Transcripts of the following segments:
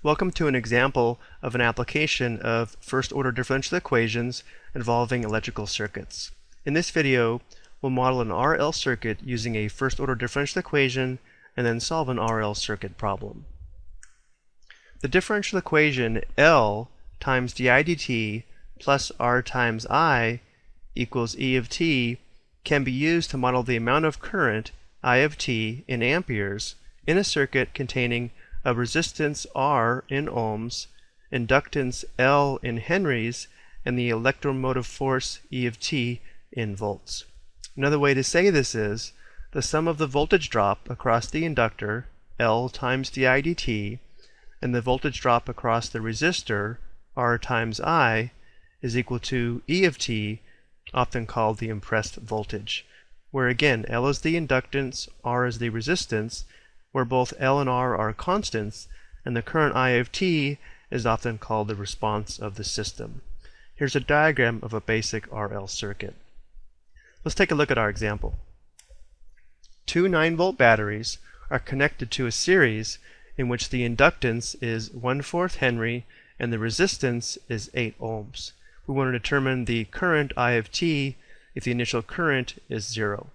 Welcome to an example of an application of first-order differential equations involving electrical circuits. In this video, we'll model an RL circuit using a first-order differential equation and then solve an RL circuit problem. The differential equation L times di dt plus R times I equals E of t can be used to model the amount of current, I of t, in amperes in a circuit containing a resistance R in ohms, inductance L in henries, and the electromotive force E of t in volts. Another way to say this is the sum of the voltage drop across the inductor, L times di dt, and the voltage drop across the resistor, R times I, is equal to E of t, often called the impressed voltage, where again L is the inductance, R is the resistance, where both L and R are constants, and the current I of t is often called the response of the system. Here's a diagram of a basic RL circuit. Let's take a look at our example. Two 9-volt batteries are connected to a series in which the inductance is 1 4th Henry and the resistance is 8 ohms. We want to determine the current I of t if the initial current is 0.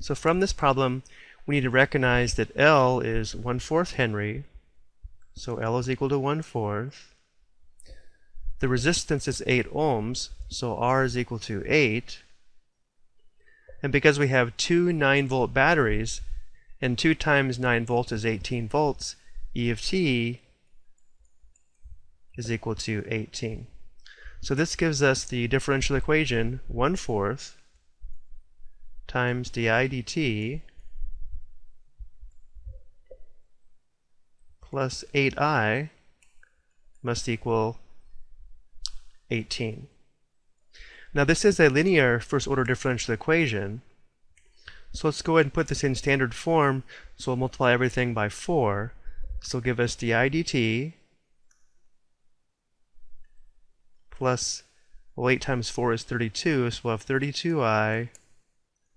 So from this problem, we need to recognize that L is 1 4th Henry, so L is equal to 1 4th. The resistance is 8 ohms, so R is equal to 8. And because we have two 9 volt batteries, and 2 times 9 volts is 18 volts, E of t is equal to 18. So this gives us the differential equation 1 fourth times di dt plus 8i must equal 18. Now this is a linear first order differential equation. So let's go ahead and put this in standard form. So we'll multiply everything by 4. So will give us di dt plus, well 8 times 4 is 32, so we'll have 32i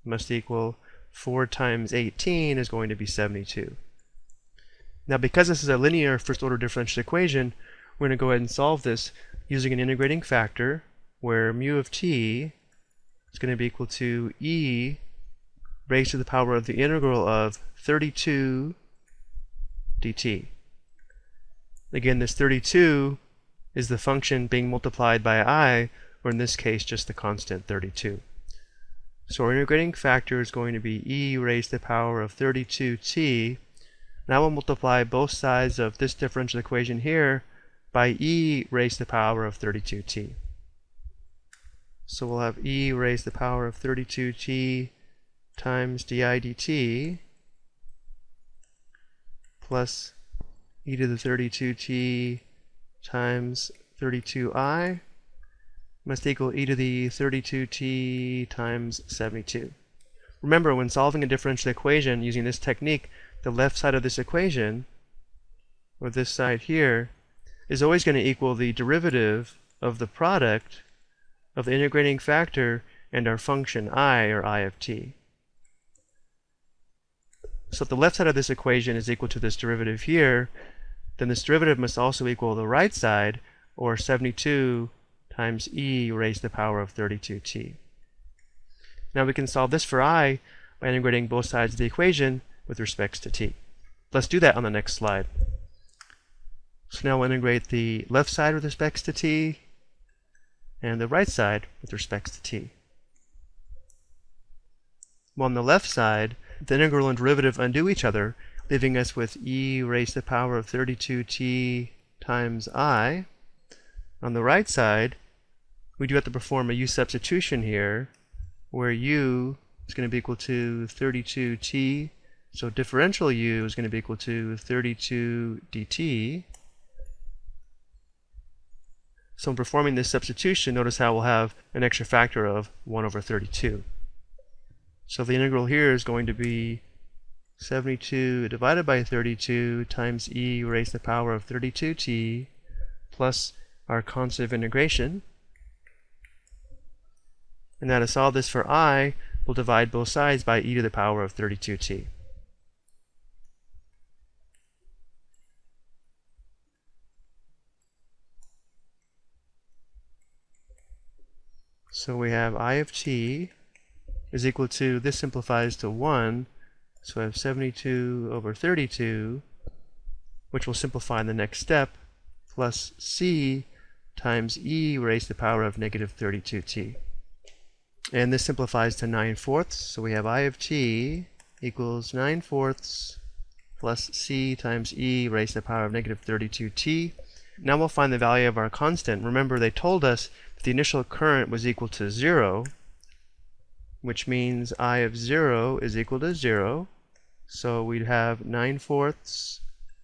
must equal 4 times 18 is going to be 72. Now because this is a linear first order differential equation, we're going to go ahead and solve this using an integrating factor where mu of t is going to be equal to e raised to the power of the integral of 32 dt. Again, this 32 is the function being multiplied by i, or in this case, just the constant 32. So our integrating factor is going to be e raised to the power of 32t now we'll multiply both sides of this differential equation here by e raised to the power of 32t. So we'll have e raised to the power of 32t times di dt plus e to the 32t times 32i must equal e to the 32t times 72. Remember, when solving a differential equation using this technique, the left side of this equation, or this side here, is always going to equal the derivative of the product of the integrating factor and our function i, or i of t. So if the left side of this equation is equal to this derivative here, then this derivative must also equal the right side, or 72 times e raised to the power of 32t. Now we can solve this for i by integrating both sides of the equation with respects to t. Let's do that on the next slide. So now we'll integrate the left side with respects to t and the right side with respects to t. Well, on the left side, the integral and derivative undo each other, leaving us with e raised to the power of 32t times i. On the right side, we do have to perform a u substitution here, where u is going to be equal to 32t so differential u is going to be equal to 32 dt. So in performing this substitution, notice how we'll have an extra factor of 1 over 32. So the integral here is going to be 72 divided by 32 times e raised to the power of 32t plus our constant of integration. And now to solve this for i, we'll divide both sides by e to the power of 32t. So we have I of t is equal to, this simplifies to 1, so I have 72 over 32, which will simplify in the next step, plus c times e raised to the power of negative 32t. And this simplifies to 9 fourths, so we have I of t equals 9 fourths plus c times e raised to the power of negative 32t. Now we'll find the value of our constant. Remember, they told us the initial current was equal to 0, which means I of 0 is equal to 0. So we'd have 9 fourths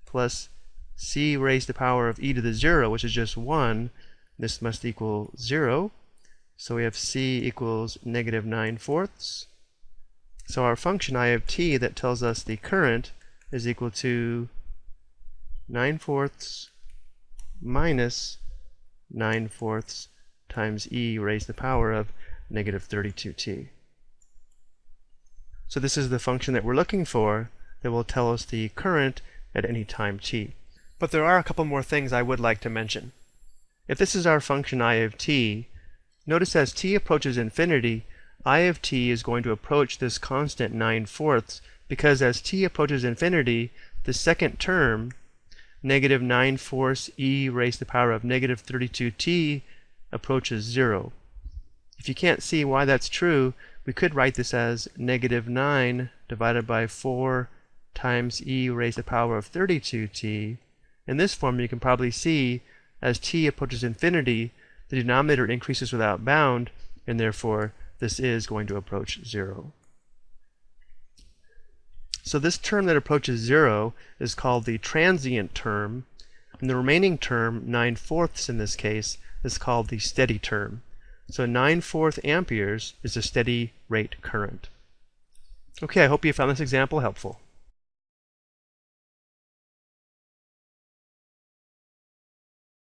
plus c raised to the power of e to the 0, which is just 1. This must equal 0. So we have c equals negative 9 fourths. So our function I of t that tells us the current is equal to 9 fourths minus 9 fourths times e raised to the power of negative 32t. So this is the function that we're looking for that will tell us the current at any time t. But there are a couple more things I would like to mention. If this is our function I of t, notice as t approaches infinity, I of t is going to approach this constant 9 fourths because as t approaches infinity, the second term, negative 9 fourths e raised to the power of negative 32t, approaches 0. If you can't see why that's true, we could write this as negative 9 divided by 4 times e raised to the power of 32t. In this form, you can probably see as t approaches infinity, the denominator increases without bound, and therefore this is going to approach 0. So this term that approaches zero is called the transient term, and the remaining term, 9 fourths in this case, is called the steady term. So 9 fourth amperes is a steady rate current. Okay, I hope you found this example helpful.